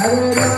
Hare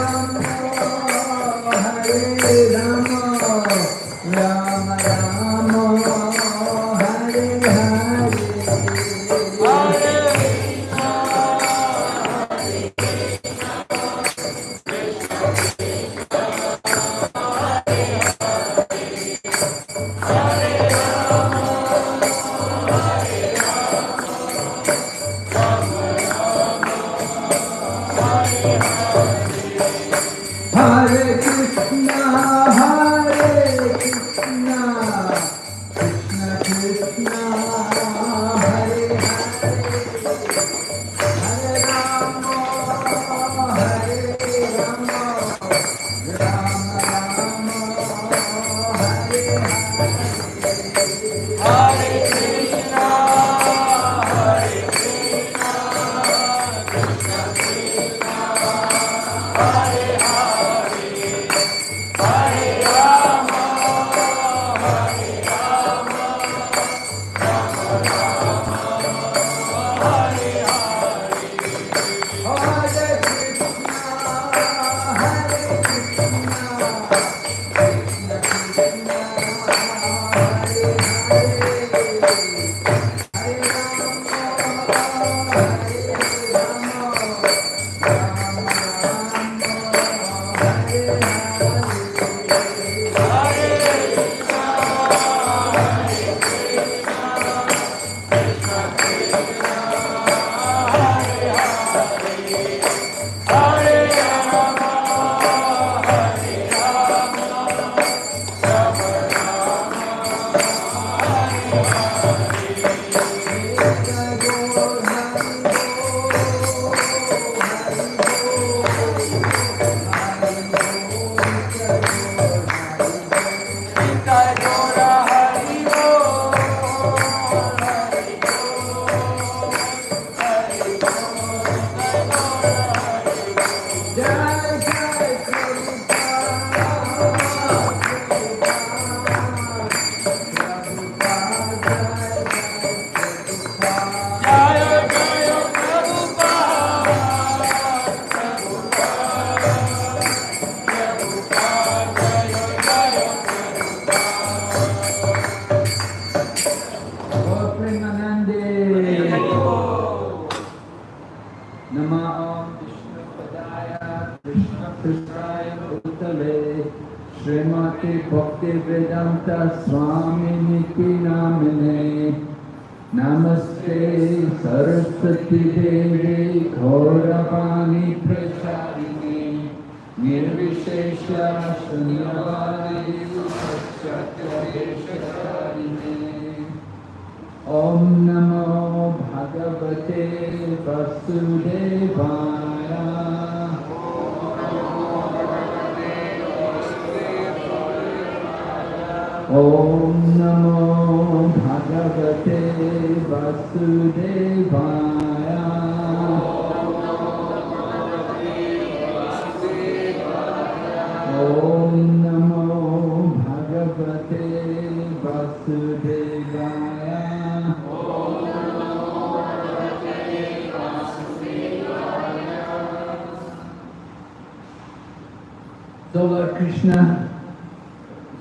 Krishna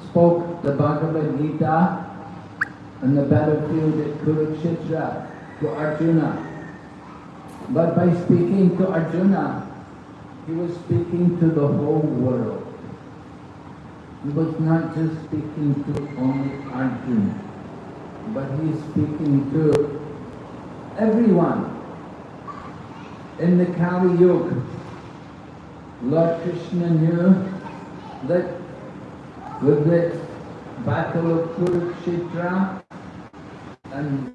spoke the Bhagavad Gita on the battlefield at Kurukshetra to Arjuna. But by speaking to Arjuna, he was speaking to the whole world. He was not just speaking to only Arjuna, but he is speaking to everyone. In the Kali Yuga, Lord Krishna knew that with the battle of Kurukshetra and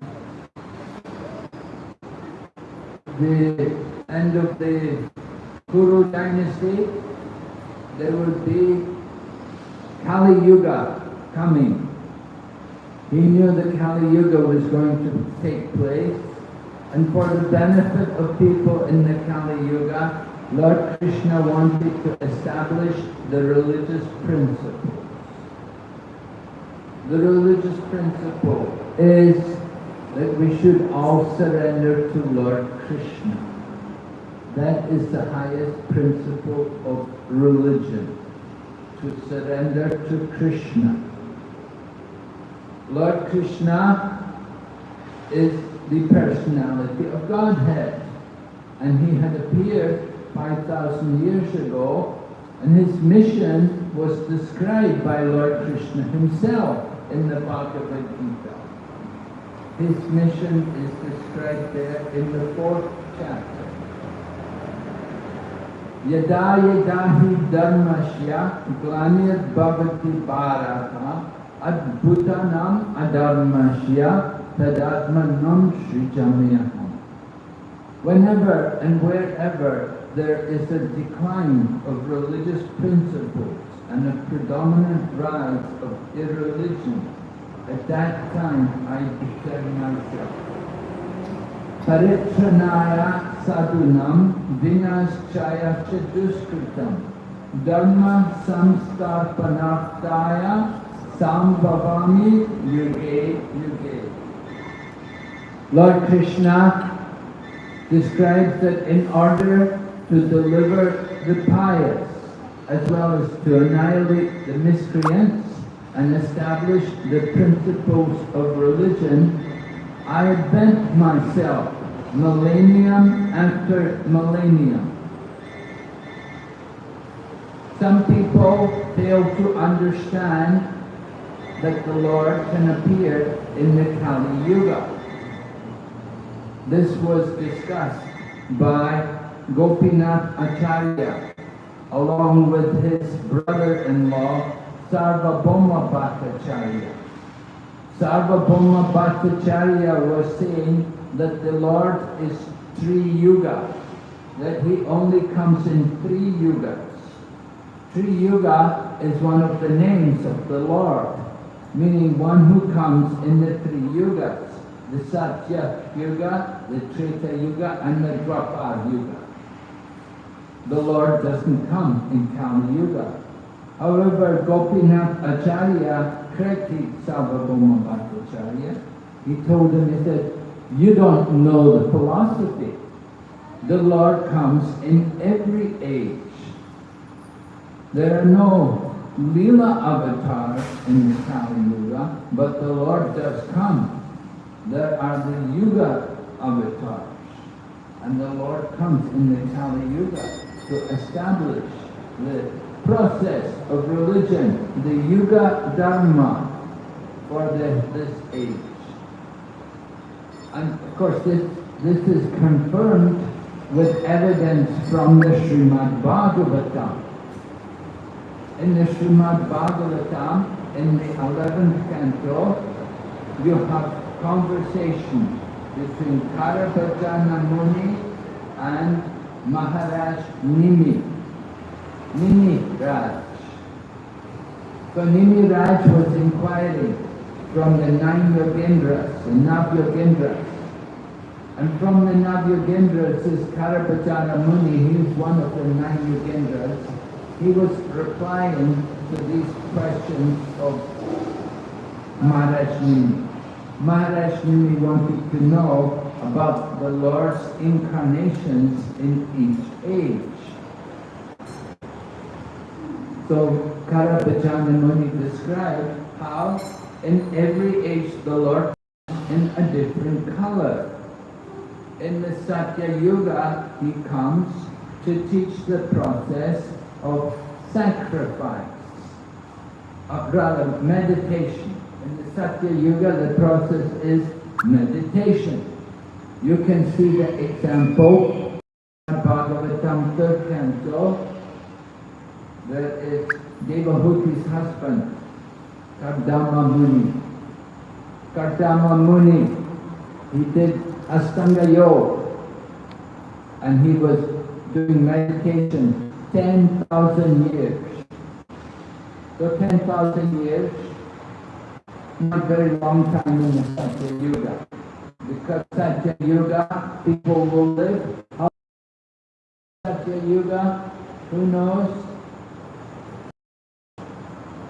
the end of the Kuru dynasty, there would be Kali Yuga coming. He knew that Kali Yuga was going to take place and for the benefit of people in the Kali Yuga, Lord Krishna wanted to establish the religious principle. The religious principle is that we should all surrender to Lord Krishna. That is the highest principle of religion, to surrender to Krishna. Lord Krishna is the personality of Godhead, and he had appeared 5,000 years ago, and his mission was described by Lord Krishna himself in the Bhagavad Gita. His mission is described there in the fourth chapter. Yada yada hi dharmasya glanir bhavati bharata adbhutanam adharmasya tadatmanam srijamyaham. Whenever and wherever there is a decline of religious principles and a predominant rise of irreligion, at that time I declare myself. Paritranaya sadunam vinaschaya chaduskritam dharma samstarpanartaya sambhavami yuge yuge. Lord Krishna describes that in order to deliver the pious as well as to annihilate the miscreants and establish the principles of religion, I bent myself millennium after millennium. Some people fail to understand that the Lord can appear in the Kali Yuga. This was discussed by Gopinath Acharya along with his brother-in-law Sarvabhauma Bhattacharya. Sarvabhauma Bhattacharya was saying that the Lord is three Yuga, that he only comes in three yugas. Three Yuga is one of the names of the Lord, meaning one who comes in the three yugas, the Satya Yuga, the Treta Yuga, and the Dwapar Yuga. The Lord doesn't come in Kali Yuga. However, Gopinath Acharya corrected Sarvabhauma Bhattacharya. He told him, he said, you don't know the philosophy. The Lord comes in every age. There are no Leela avatars in the Kali Yuga, but the Lord does come. There are the Yuga avatars. And the Lord comes in the Kali Yuga to establish the process of religion, the Yuga Dharma for the, this age. And of course this, this is confirmed with evidence from the Srimad Bhagavatam. In the Srimad Bhagavatam, in the 11th canto, you have conversation between Karabhajana Muni and Maharaj Nimi. Nimi Raj. So Nimi Raj was inquiring from the nine Yogendras, the Navyogendras. And from the Navyogendras is Karabhajana Muni, he is one of the nine Yogendras. He was replying to these questions of Maharaj Nimi. Maharaj Nimi wanted to know about the Lord's incarnations in each age. So Karabhajana Muni described how in every age the Lord comes in a different color. In the Satya Yuga, he comes to teach the process of sacrifice, or rather meditation. In the Satya Yuga, the process is meditation. You can see the example Bhagavatam third canto. That is Devahuti's husband, Kardama Muni. Kardama Muni, he did Astanga Yoga and he was doing meditation 10,000 years. So 10,000 years, not very long time in the Satya Yuga. Because Satya Yuga, people will live. How Satya Yuga, who knows?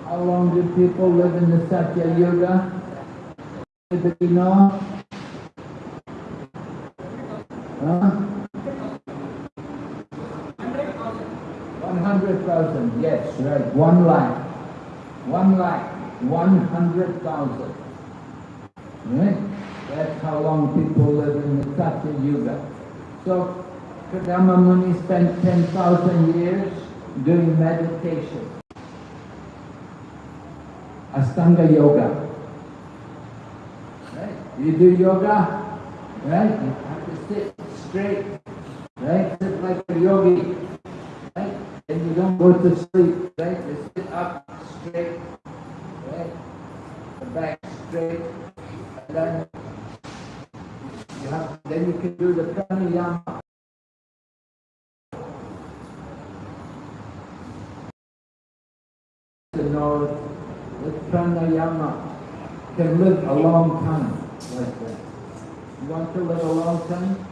How long do people live in the Satya Yuga? Anybody know? Huh? 100,000, yes, right, one lakh. One lakh, 100,000. Right? That's how long people live in the Satya Yuga. So, Kardama Muni spent 10,000 years doing meditation. Astanga Yoga. Right? You do yoga, right? You have to sit straight, right? Sit like a yogi, right? And you don't go to sleep, right? You sit up straight, right? The back straight, and then you have, then you can do the pranayama. To know that pranayama can live a long time like that. You want to live a long time?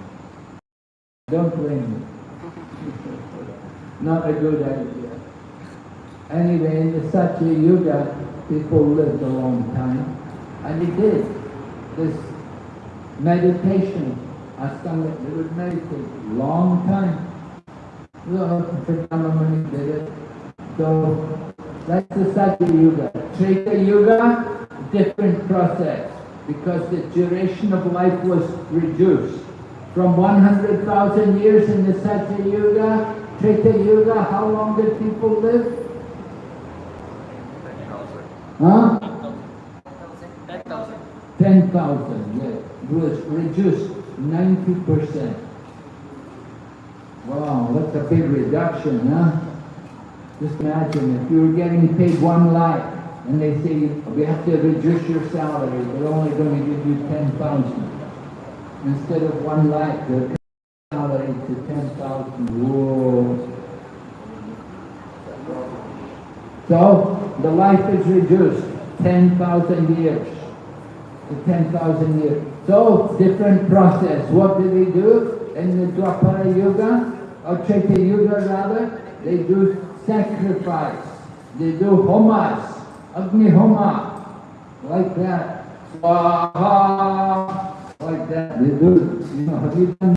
Don't blame me. Not a good idea. Anyway, in the Satya Yuga, people lived a long time. And he did this meditation. Astanga, they would meditate long time. Kardama Muni did it. So that's the Satya Yuga. Treta Yuga, different process because the duration of life was reduced. From 100,000 years in the Satya Yuga, Treta Yuga, how long did people live? Huh? 10,000, yes. It was reduced 90%. Wow, that's a big reduction, huh? Just imagine if you were getting paid one lakh and they say we have to reduce your salary, they're only going to give you 10,000. Instead of one lakh, they're salary to 10,000. Whoa. So the life is reduced 10,000 years to 10,000 years. So different process. What do they do in the Dwapara Yuga or Treta Yuga rather? They do sacrifice. They do homas, Agni Homa, like that. Swaha, like that. They do, you know, have you done?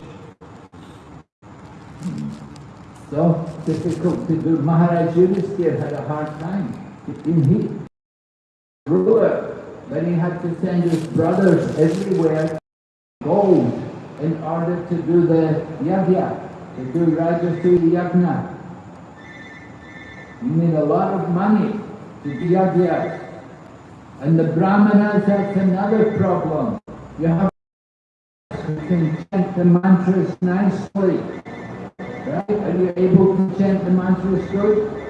So difficult to do. Maharaj Yudhisthira had a hard time. In he ruler, but he had to send his brothers everywhere gold in order to do the yajna, to do Rajasuya yajna. You need a lot of money to do yajna. And the brahmanas, that's another problem. You have to chant the mantras nicely. Right? Are you able to chant the mantras good?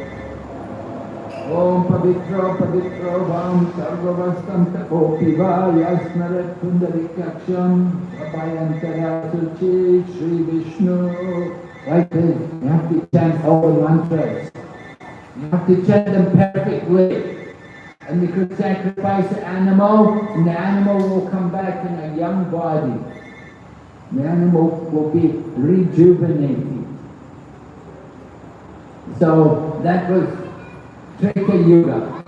Pavitro Vam Sarvavastam Tapopiva Yasmarat Pundarikaksham Abhayantara Suchi Sri Vishnu Like this, you have to chant all the mantras. You have to chant them perfectly. And you could sacrifice the animal, and the animal will come back in a young body. The animal will be rejuvenated. So that was Treta Yuga.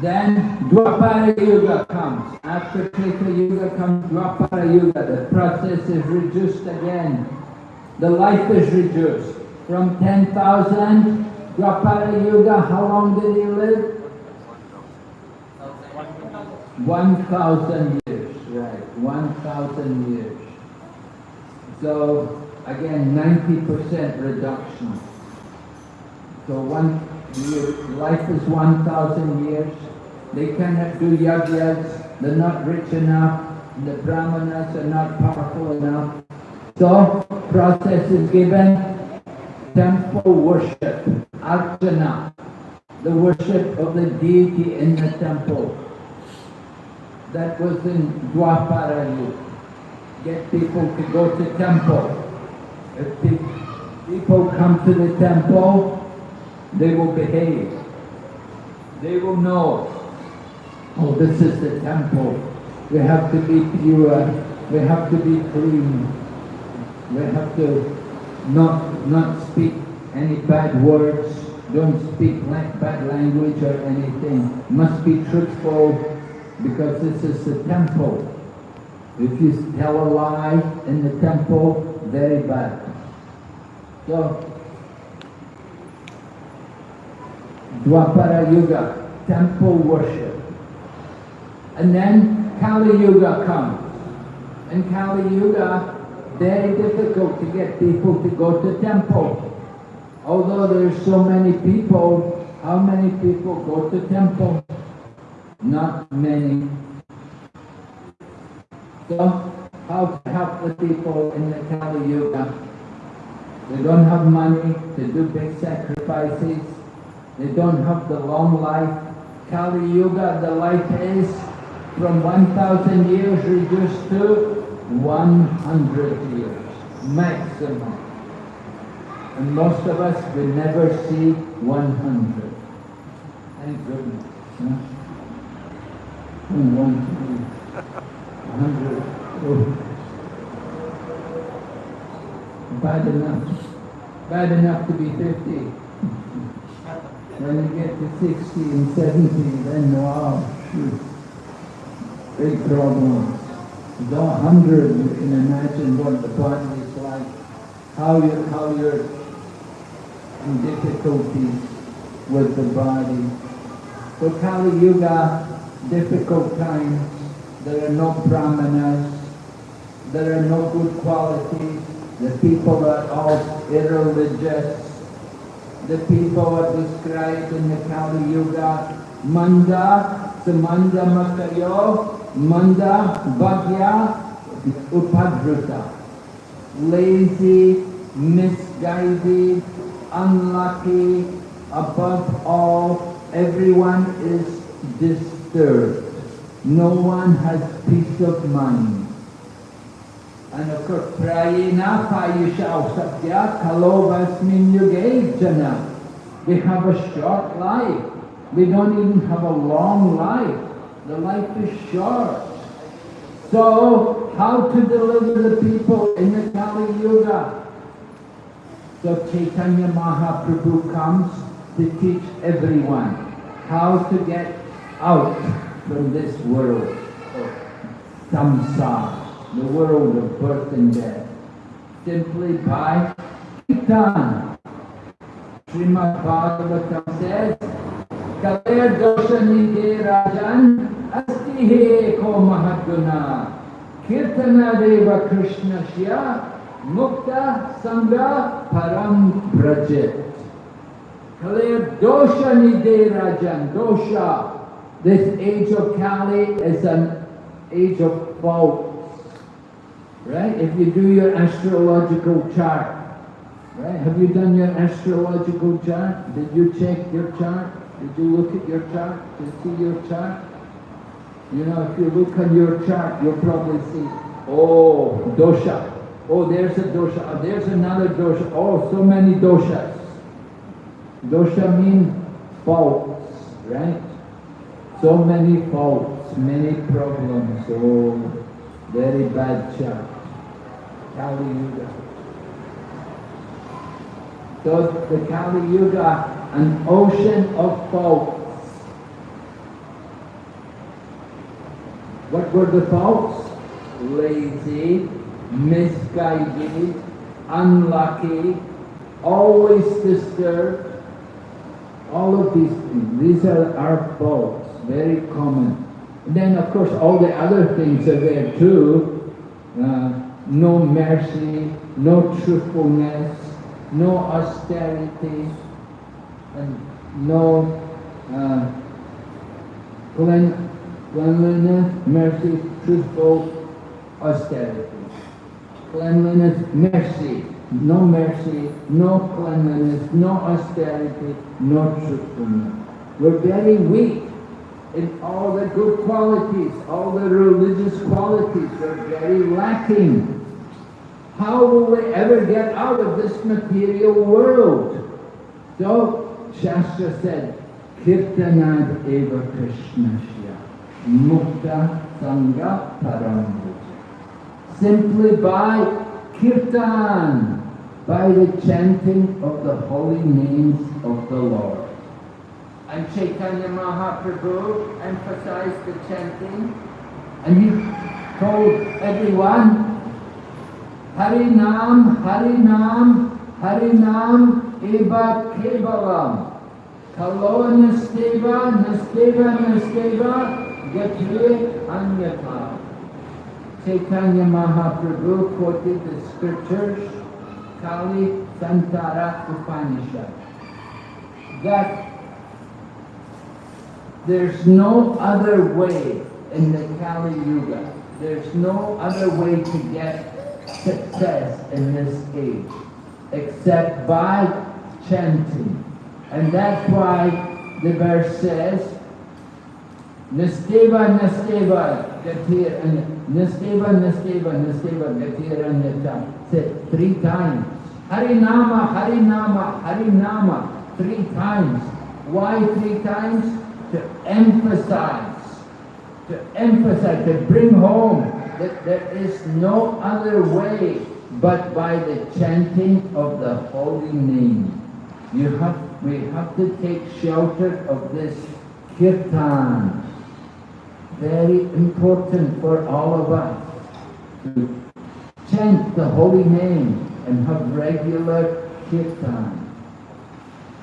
Then Dwapara Yuga comes. After Treta Yuga comes Dwapara Yuga. The process is reduced again. The life is reduced. From 10,000, Dwapara Yuga, how long did he live? 1,000 years, right, 1,000 years. So, again, 90% reduction. So one year, life is 1,000 years. They cannot do yajnas, they're not rich enough, the brahmanas are not powerful enough. So, process is given, temple worship, archana, the worship of the deity in the temple. That was in Dwapara. Get people to go to temple. If people come to the temple, they will behave. They will know, oh, this is the temple. We have to be pure. We have to be clean. We have to not, not speak any bad words. Don't speak bad language or anything. Must be truthful because this is the temple. If you tell a lie in the temple, very bad. So Dwapara Yuga, temple worship. And then Kali Yuga comes. In Kali Yuga, very difficult to get people to go to temple. Although there's so many people, how many people go to temple? Not many. So, how to help the people in the Kali Yuga? They don't have money to do big sacrifices. They don't have the long life. Kali Yuga, the life is from 1,000 years reduced to 100 years, maximum. And most of us will never see 100. Thank goodness. Huh? Hmm, one, two, 100. Oh. Bad enough. Bad enough to be 50. When you get to 60 and 70, then wow, shoot, big problems. The 100, you can imagine what the body is like, how, you're, how you're in difficulties with the body. So Kali Yuga, difficult times, there are no brahmanas, there are no good qualities, the people are all irreligious, the people are described in the Kali Yuga. Manda, Samanda Makayo, Manda, Bhagya, Upadruta. Lazy, misguided, unlucky, above all, everyone is disturbed. No one has peace of mind. And of course, prayena payushau satya kalovasmin yuge jana. We have a short life. We don't even have a long life. The life is short. So, how to deliver the people in the Kali Yuga? So Chaitanya Mahaprabhu comes to teach everyone how to get out from this world of samsara the world of birth and death simply by Kirtan. Srimad Bhagavatam says, Kaler doshanide rajan asti he ko mahadguna kirtana deva krishnasya mukta sangha param prajet. Kalir dosha nide rajan, dosha. This age of Kali is an age of faults. Right? If you do your astrological chart, right? Have you done your astrological chart? Did you check your chart? Did you look at your chart? Did you see your chart? You know, if you look on your chart, you'll probably see, oh, dosha. Oh, there's a dosha. Oh, there's another dosha. Oh, so many doshas. Dosha means faults, right? So many faults, many problems. Oh, very bad chart. Kali Yuga. So the Kali Yuga, an ocean of faults. What were the faults? Lazy, misguided, unlucky, always disturbed. All of these things, these are our faults, very common. And then of course all the other things are there too. Uh, no mercy, no truthfulness, no austerity, and no uh, clean, cleanliness, mercy, truthful, austerity. Cleanliness, mercy, no mercy, no cleanliness, no austerity, no truthfulness. We're very weak in all the good qualities, all the religious qualities. We're very lacking. How will we ever get out of this material world? So, Shastra said, Kirtanad eva Krishnasya, mukta sangha parambuja. Simply by kirtan, by the chanting of the holy names of the Lord. And Chaitanya Mahaprabhu emphasized the chanting, and he told everyone Harinam, Harinam, Harinam eva kevalam. Kalo nasteva, nasteva, nasteva, gatre anyata. Chaitanya Mahaprabhu quoted the scriptures, Kali Santara Upanishad, that there's no other way in the Kali Yuga. There's no other way to get success in this age except by chanting. And that's why the verse says, Nasteva, Nasteva, Gatir, and Nasteva, Nasteva, Nasteva, Gatir, and Nata. Said three times. Harinama, Harinama, Harinama, three times. Why three times? To emphasize, to emphasize, to bring home that there is no other way but by the chanting of the holy name. You have, we have to take shelter of this kirtan. Very important for all of us to chant the holy name and have regular kirtan.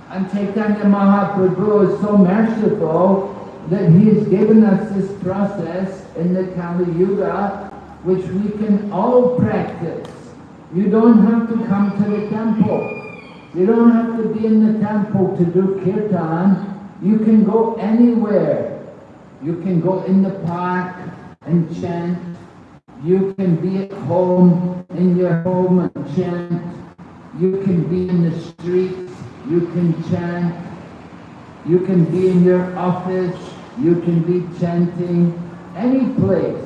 And Chaitanya Mahaprabhu is so merciful that he has given us this process in the Kali Yuga which we can all practice. You don't have to come to the temple. You don't have to be in the temple to do kirtan. You can go anywhere. You can go in the park and chant. You can be at home, in your home and chant. You can be in the streets. You can chant. You can be in your office. You can be chanting. Any place.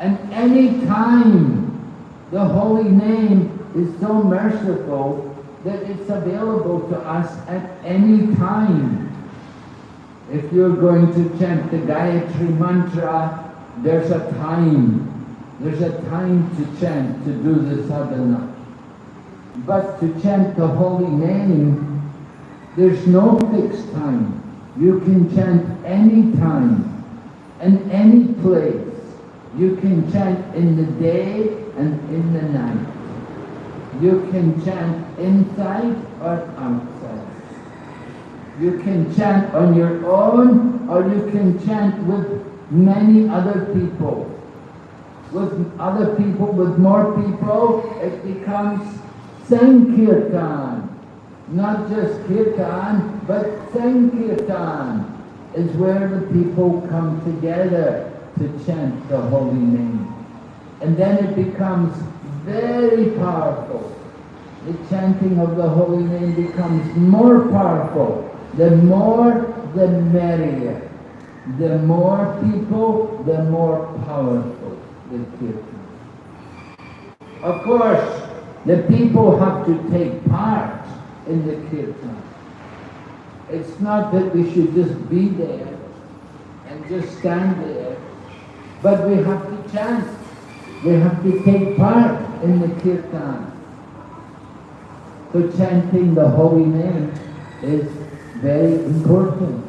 And any time the holy name is so merciful that it's available to us at any time. If you're going to chant the Gayatri Mantra, there's a time. There's a time to chant, to do the sadhana. But to chant the holy name, there's no fixed time. You can chant any time and any place. You can chant in the day and in the night. You can chant inside or outside. You can chant on your own or you can chant with many other people. With other people, with more people, it becomes Sankirtan. Not just kirtan, but sankirtan is where the people come together to chant the holy name. And then it becomes very powerful. The chanting of the holy name becomes more powerful. The more, the merrier. The more people, the more powerful the kirtan. Of course, the people have to take part in the kirtan. It's not that we should just be there and just stand there, but we have to chant. We have to take part in the kirtan. So chanting the holy name is very important.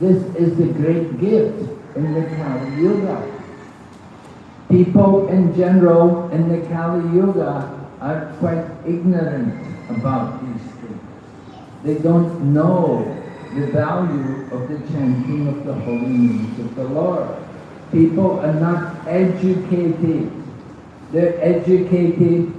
This is the great gift in the Kali Yuga. People in general in the Kali Yuga are quite ignorant about these. They don't know the value of the chanting of the holy names of the Lord. People are not educated. They're educated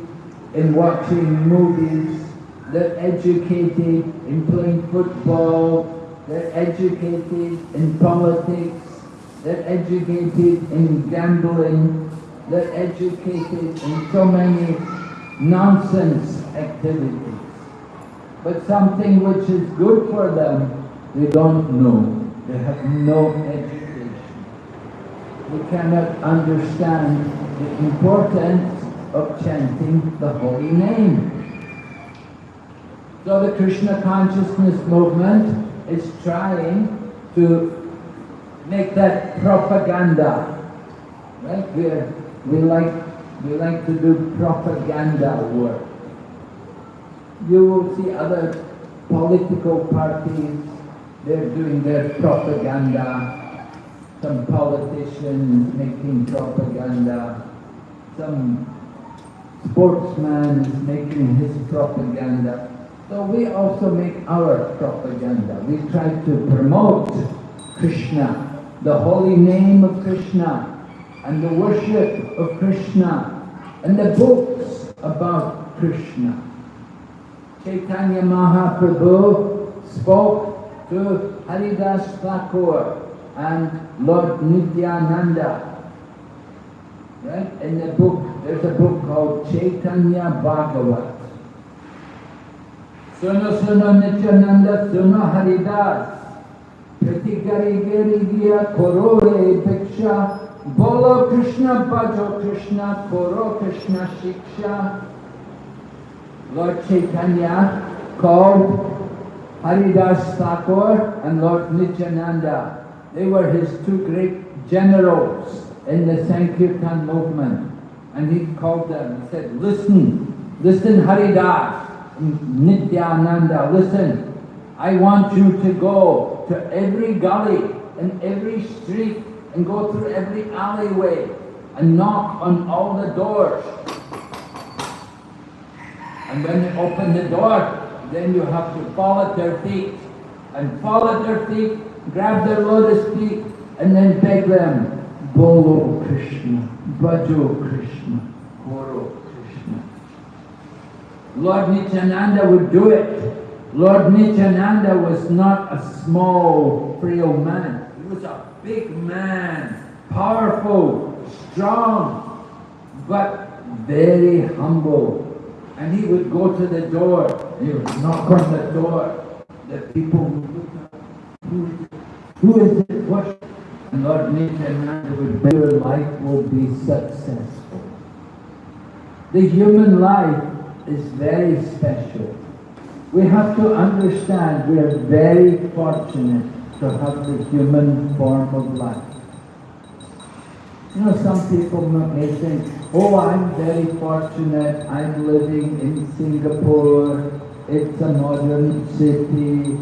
in watching movies. They're educated in playing football. They're educated in politics. They're educated in gambling. They're educated in so many nonsense activities. But something which is good for them, they don't know. They have no education. They cannot understand the importance of chanting the holy name. So the Krishna consciousness movement is trying to make that propaganda. Right? we we like we like to do propaganda work. You will see other political parties, they're doing their propaganda. Some politicians making propaganda. Some sportsman making his propaganda. So we also make our propaganda. We try to promote Krishna, the holy name of Krishna, and the worship of Krishna, and the books about Krishna. Chaitanya Mahaprabhu spoke to Haridas Thakur and Lord Nityananda. Right? In the book, there's a book called Chaitanya Bhagavat. Suno suno Nityananda suno Haridas. Pratigari gari gya korore bhiksha Bolo Krishna, Bhajo Krishna, Koro Krishna Shiksha. Lord Chaitanya called Haridas Thakur and Lord Nityananda. They were his two great generals in the Sankirtan movement. And he called them and said, listen, listen Haridas, and Nityananda, listen. I want you to go to every gully and every street and go through every alleyway and knock on all the doors. And when they open the door, then you have to fall at their feet. And fall at their feet, grab their lotus feet, and then beg them, Bolo Krishna, Bhajo Krishna, Guru Krishna. Lord Nityananda would do it. Lord Nityananda was not a small, frail man. He was a big man, powerful, strong, but very humble. And he would go to the door, he would knock on the door. The people would look up, who, who is it? What? And Lord Nityananda would say, your life will be successful. The human life is very special. We have to understand we are very fortunate to have the human form of life. You know, some people may think, oh, I'm very fortunate, I'm living in Singapore, it's a modern city,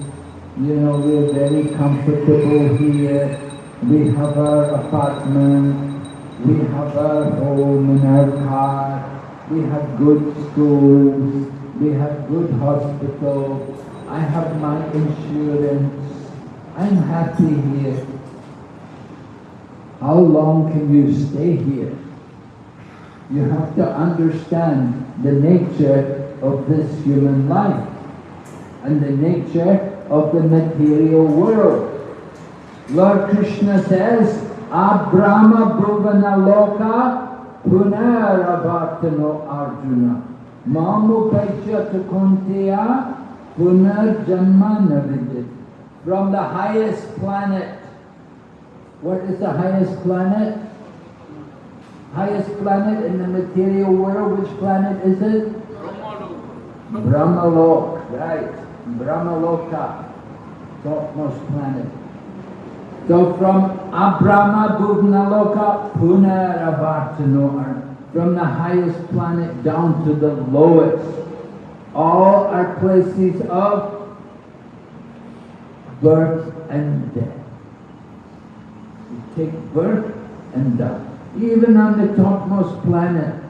you know, we're very comfortable here, we have our apartment, we have our home and our car, we have good schools, we have good hospitals, I have my insurance, I'm happy here. How long can you stay here? You have to understand the nature of this human life. and the nature of the material world. Lord Krishna says, Abrahma Bhuvana Loka Punaravartano Arjuna. Mamupaicha Tukuntiya Punarjanma Navidit. From the highest planet. What is the highest planet? Highest planet in the material world, which planet is it? Brahmalok, right. Brahmaloka, topmost planet. So from Abrahma Bhuvnaloka Punaravartano, from the highest planet down to the lowest, all are places of birth and death. Take birth and die. Even on the topmost planet,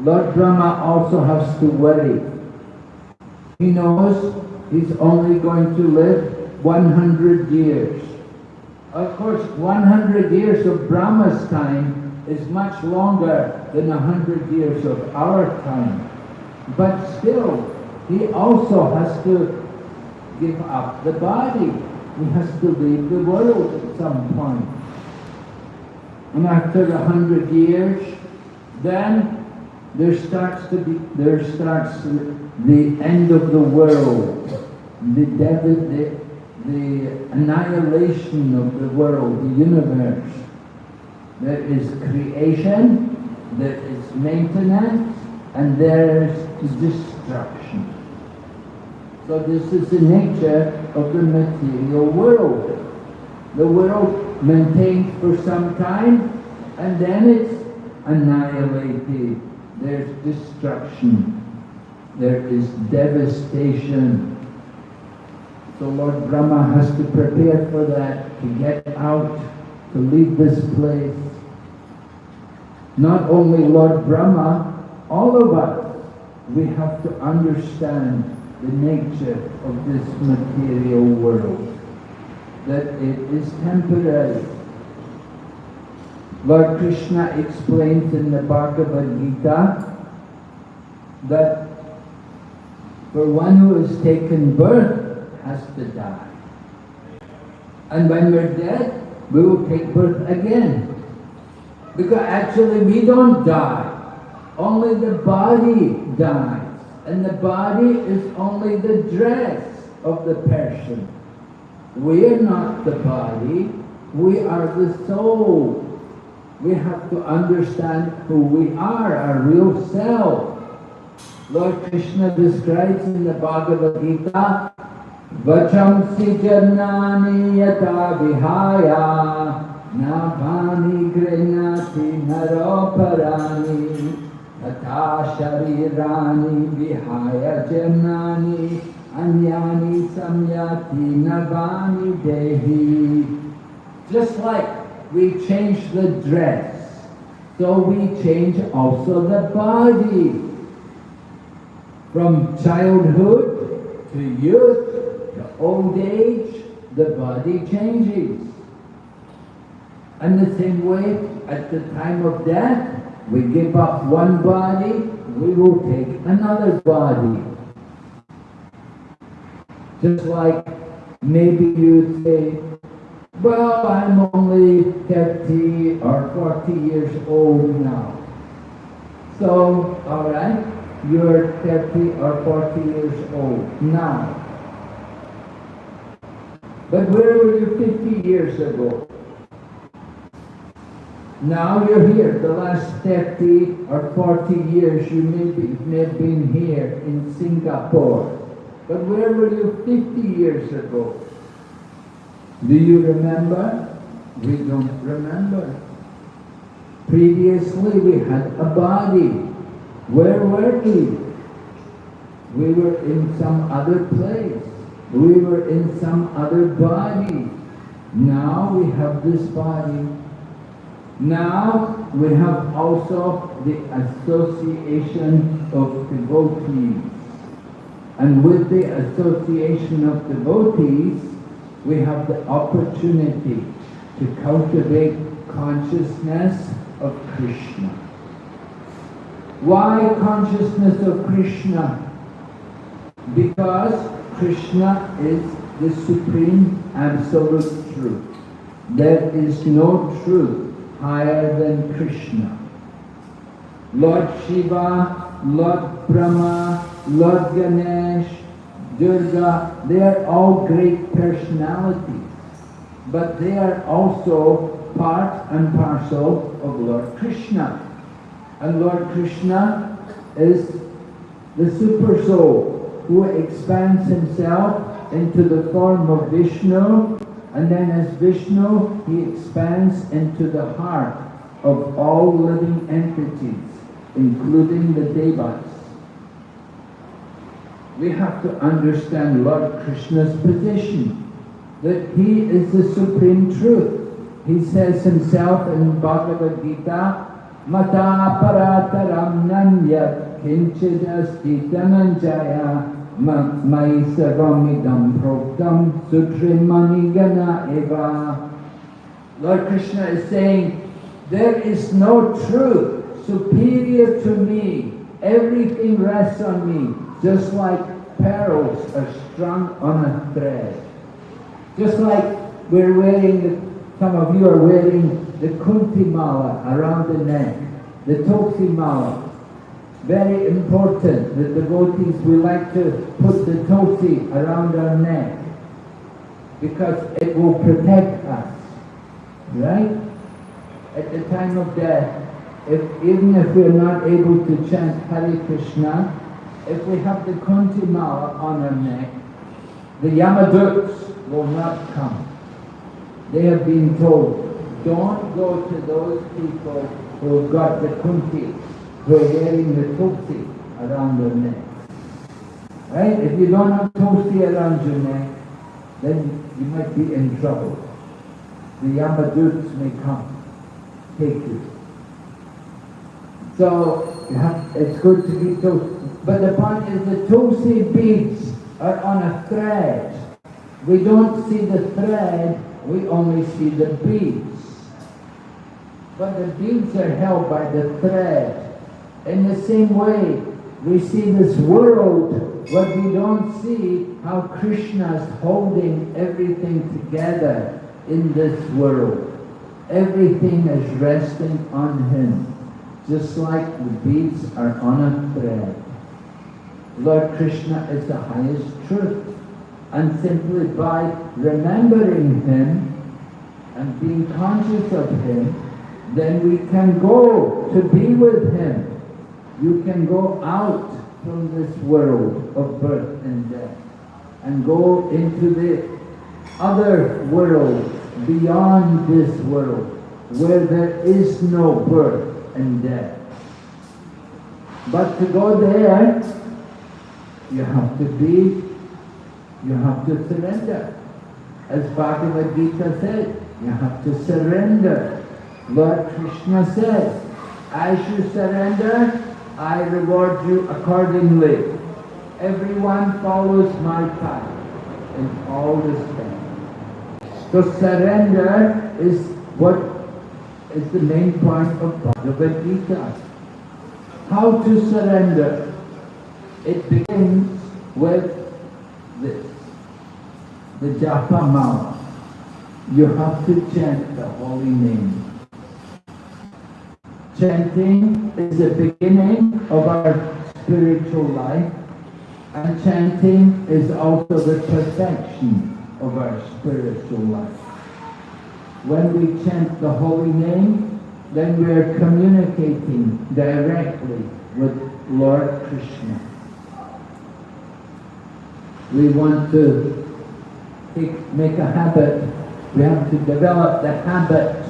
Lord Brahma also has to worry. He knows he's only going to live 100 years. Of course, 100 years of Brahma's time is much longer than 100 years of our time. But still, he also has to give up the body. He has to leave the world at some point. And after a hundred years, then there starts to be there starts the end of the world, the devil, the, the annihilation of the world, the universe. There is creation, there is maintenance, and there is destruction. So this is the nature of the material world. The world maintained for some time, and then it's annihilated. There's destruction. There is devastation. So Lord Brahma has to prepare for that, to get out, to leave this place. Not only Lord Brahma, all of us, we have to understand the nature of this material world, that it is temporary. Lord Krishna explains in the Bhagavad Gita that for one who has taken birth has to die. And when we're dead, we will take birth again. Because actually we don't die. Only the body dies. And the body is only the dress of the person. We are not the body, we are the soul. We have to understand who we are, our real self. Lord Krishna describes in the Bhagavad Gita, Vachamsi Janani Yata Vihaya Nabhani grenati Naroparani Tata Sharirani Vihaya Janani Anyani samyati navani dehi. Just like we change the dress, so we change also the body. From childhood to youth to old age, the body changes. And the same way, at the time of death, we give up one body, we will take another body. Just like maybe you'd say, well, I'm only 30 or 40 years old now. So, alright, you're 30 or 40 years old now. But where were you 50 years ago? Now you're here. The last 30 or 40 years you may, be, may have been here in Singapore. But where were you 50 years ago? Do you remember? We don't remember. Previously we had a body. Where were we? We were in some other place. We were in some other body. Now we have this body now we have also the association of devotees. And with the association of devotees, we have the opportunity to cultivate consciousness of Krishna. Why consciousness of Krishna? Because Krishna is the supreme absolute truth. There is no truth higher than Krishna. Lord Shiva, Lord Brahma, Lord Ganesh, Durga, they are all great personalities. But they are also part and parcel of Lord Krishna. And Lord Krishna is the super soul who expands himself into the form of Vishnu and then as Vishnu he expands into the heart of all living entities including the Devas. We have to understand Lord Krishna's position that he is the supreme truth. He says himself in Bhagavad Gita, Mata parataram nanyat kinchid asti dhananjaya mai sarvamidam proktam sutrimani eva. Lord Krishna is saying, there is no truth superior to me. Everything rests on me, just like pearls are strung on a thread. Just like we're wearing, some of you are wearing the kanthi mala around the neck, the tulsi mala. Very important, that the devotees, we like to put the tulsi around our neck because it will protect us, right? At the time of death, if, even if we're not able to chant Hare Krishna, if we have the kanthi mala on our neck, the Yamaduts will not come. They have been told, don't go to those people who have got the kanthi, who are wearing the tulsi around their neck. Right? If you don't have tulsi around your neck, then you might be in trouble. The Yamaduts may come, take you. So you have, it's good to be those. But the point is the tulsi beads are on a thread. We don't see the thread, we only see the beads. But the beads are held by the thread. In the same way, we see this world, but we don't see how Krishna is holding everything together in this world. Everything is resting on him, just like the beads are on a thread. Lord Krishna is the highest truth. And simply by remembering Him and being conscious of Him, then we can go to be with Him. You can go out from this world of birth and death and go into the other world beyond this world where there is no birth and death. But to go there, you have to be, you have to surrender. As Bhagavad Gita said, you have to surrender. Lord Krishna says, as you surrender, I reward you accordingly. Everyone follows my path in all respects. So surrender is what is the main point of Bhagavad Gita. How to surrender? It begins with this, the japa mala. You have to chant the holy name. Chanting is the beginning of our spiritual life and chanting is also the perfection of our spiritual life. When we chant the holy name, then we are communicating directly with Lord Krishna. We want to make a habit. We have to develop the habit.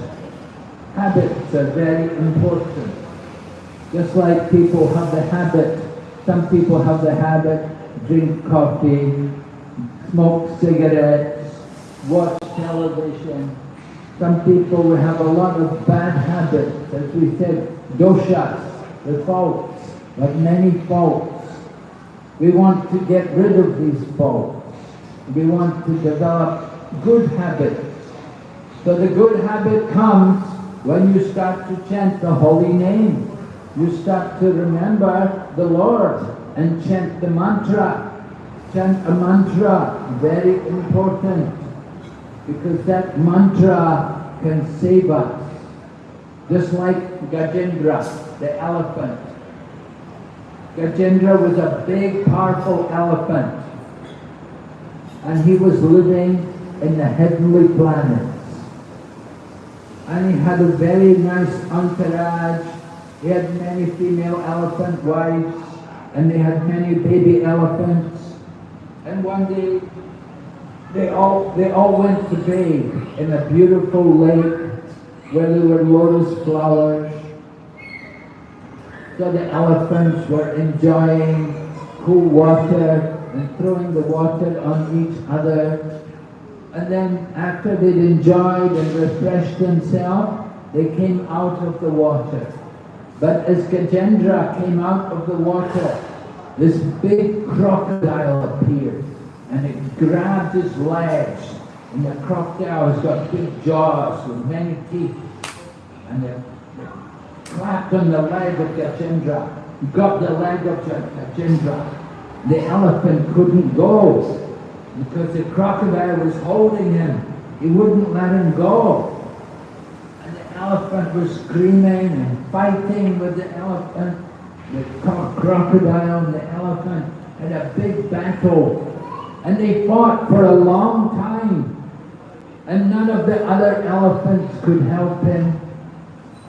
Habits are very important. Just like people have the habit, some people have the habit, drink coffee, smoke cigarettes, watch television. Some people will have a lot of bad habits, as we said, doshas, the faults, but many faults. We want to get rid of these faults. We want to develop good habits. So the good habit comes when you start to chant the holy name. You start to remember the Lord and chant the mantra. chant a mantra, very important, because that mantra can save us. Just like Gajendra, the elephant. Gajendra was a big, powerful elephant. And he was living in the heavenly planets. And he had a very nice entourage. He had many female elephant wives, and they had many baby elephants. And one day, they all, they all went to bathe in a beautiful lake where there were lotus flowers. So the elephants were enjoying cool water and throwing the water on each other. And then after they'd enjoyed and refreshed themselves, they came out of the water. But as Gajendra came out of the water, this big crocodile appeared and it grabbed his legs. And the crocodile has got big jaws with many teeth. And it, clapped on the leg of Gajendra. He got the leg of Gajendra. The elephant couldn't go because the crocodile was holding him. He wouldn't let him go. And the elephant was screaming and fighting with the elephant. The crocodile and the elephant had a big battle. And they fought for a long time. And none of the other elephants could help him.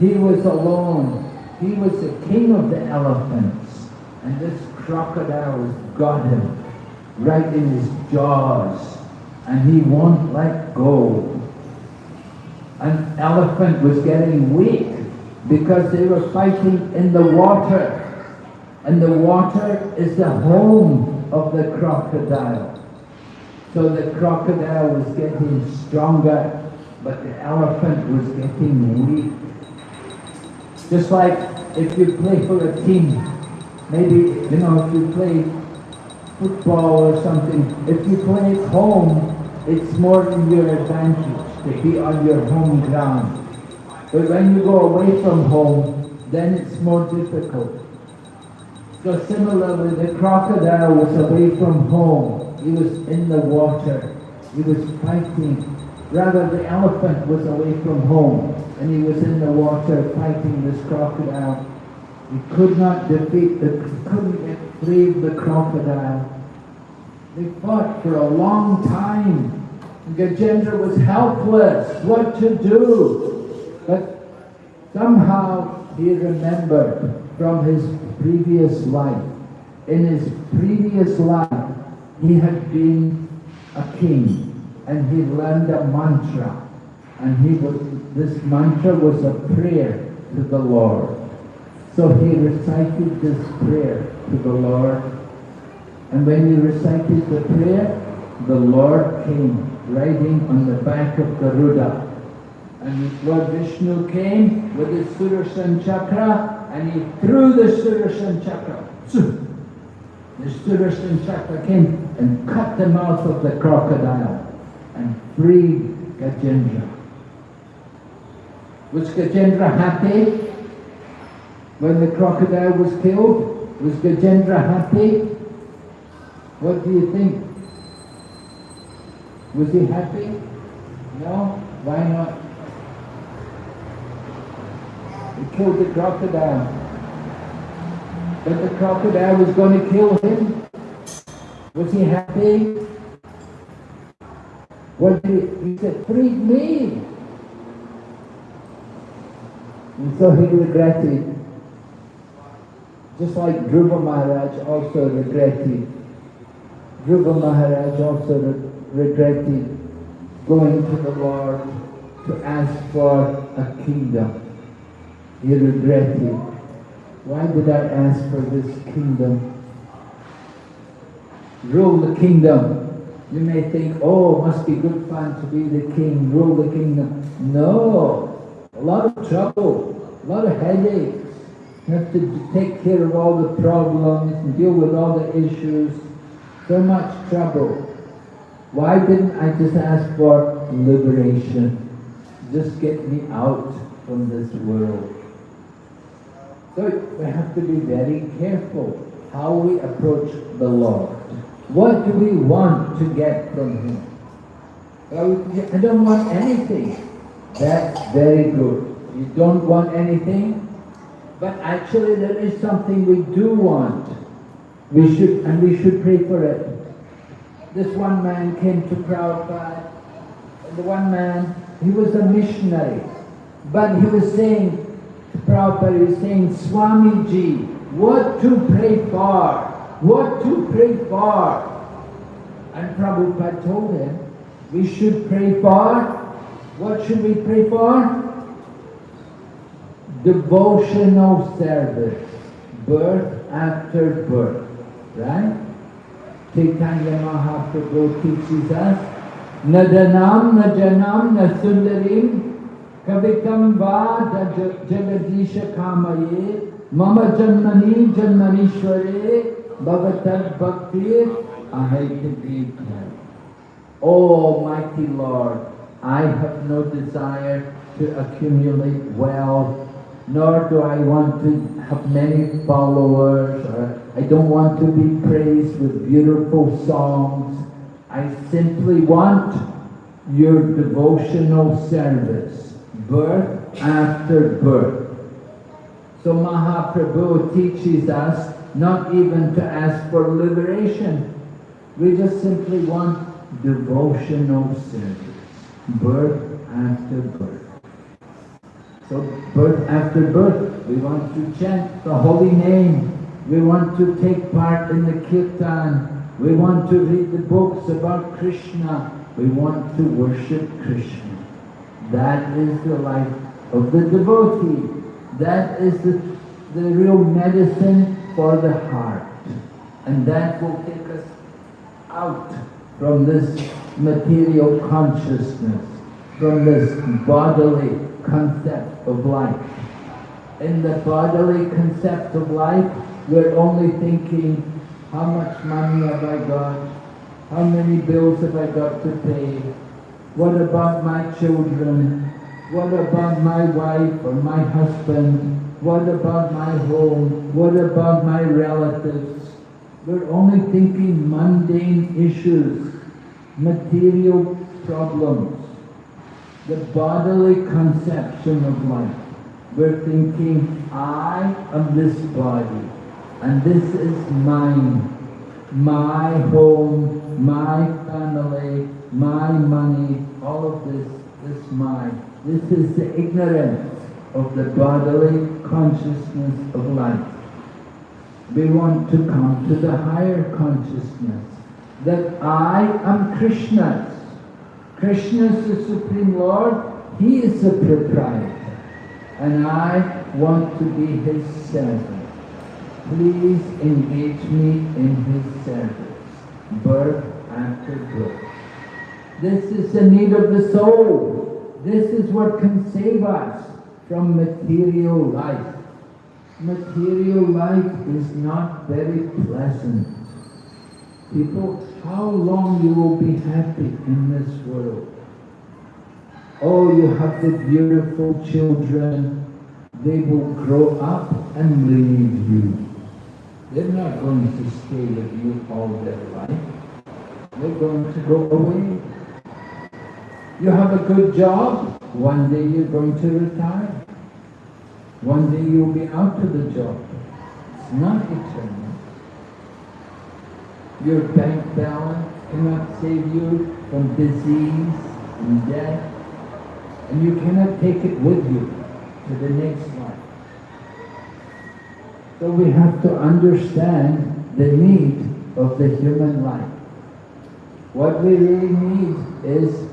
He was alone. He was the king of the elephants. And this crocodile got him right in his jaws. And he won't let go. An elephant was getting weak because they were fighting in the water. And the water is the home of the crocodile. So the crocodile was getting stronger, but the elephant was getting weak. Just like if you play for a team, maybe, you know, if you play football or something, if you play at home, it's more in your advantage to be on your home ground. But when you go away from home, then it's more difficult. So similarly, the crocodile was away from home. He was in the water. He was fighting. Rather, the elephant was away from home, and he was in the water fighting this crocodile. He could not defeat the, couldn't of the crocodile. They fought for a long time. Gajendra was helpless, what to do. But somehow he remembered from his previous life. In his previous life, he had been a king and he learned a mantra. And he was, this mantra was a prayer to the Lord. So he recited this prayer to the Lord. And when he recited the prayer, the Lord came riding on the back of Garuda. And Lord Vishnu came with his Sudarshan chakra and he threw the Sudarshan chakra. The Sudarshan chakra came and cut the mouth of the crocodile and freed Gajendra. Was Gajendra happy when the crocodile was killed? Was Gajendra happy? What do you think? Was he happy? No? Why not? He killed the crocodile. But the crocodile was going to kill him. Was he happy? What he, said, freed me. And so he regretted. Just like Dhruva Maharaj also regretted. Dhruva Maharaj also re regretted going to the Lord to ask for a kingdom. He regretted. Why did I ask for this kingdom? Rule the kingdom. You may think, oh, it must be good fun to be the king, rule the kingdom. No, a lot of trouble, a lot of headaches. You have to take care of all the problems and deal with all the issues. So much trouble. Why didn't I just ask for liberation? Just get me out from this world. So we have to be very careful how we approach the Lord. What do we want to get from Him? I don't want anything. That's very good. You don't want anything, but actually there is something we do want. We should, and we should pray for it. This one man came to Prabhupada, the one man, he was a missionary, but he was saying to Prabhupada, he was saying, Swamiji, what to pray for? What to pray for? And Prabhupada told him, we should pray for, what should we pray for? Devotional service, birth after birth, right? Chaitanya Mahaprabhu teaches us, Nadanam, Najanam, Nasundarim, Kavikam va jagadisha kamaye, Mama janmani janmanishware, Bhavatad bhaktir, ahaitabhikya. Oh, Almighty Lord, I have no desire to accumulate wealth, nor do I want to have many followers, or I don't want to be praised with beautiful songs. I simply want your devotional service, birth after birth. So Mahaprabhu teaches us not even to ask for liberation. We just simply want devotional service, birth after birth. So birth after birth, we want to chant the holy name. We want to take part in the kirtan. We want to read the books about Krishna. We want to worship Krishna. That is the life of the devotee. That is the, the real medicine for the heart. And that will take us out from this material consciousness, from this bodily concept of life. In the bodily concept of life, we're only thinking, how much money have I got? How many bills have I got to pay? What about my children? What about my wife or my husband? What about my home? What about my relatives? We're only thinking mundane issues, material problems, the bodily conception of life. We're thinking, I am this body, and this is mine, my home, my family, my money, all of this, is mine. This is the ignorance of the bodily consciousness of life. We want to come to the higher consciousness that I am Krishna's. Krishna is the Supreme Lord, He is the proprietor, and I want to be His servant. Please engage me in His service, birth after birth. This is the need of the soul. This is what can save us from material life. Material life is not very pleasant. People, how long you will be happy in this world? Oh, you have the beautiful children. They will grow up and leave you. They're not going to stay with you all their life. They're going to go away. You have a good job, one day you're going to retire. One day you'll be out of the job. It's not eternal. Your bank balance cannot save you from disease and death. And you cannot take it with you to the next life. So we have to understand the need of the human life. What we really need is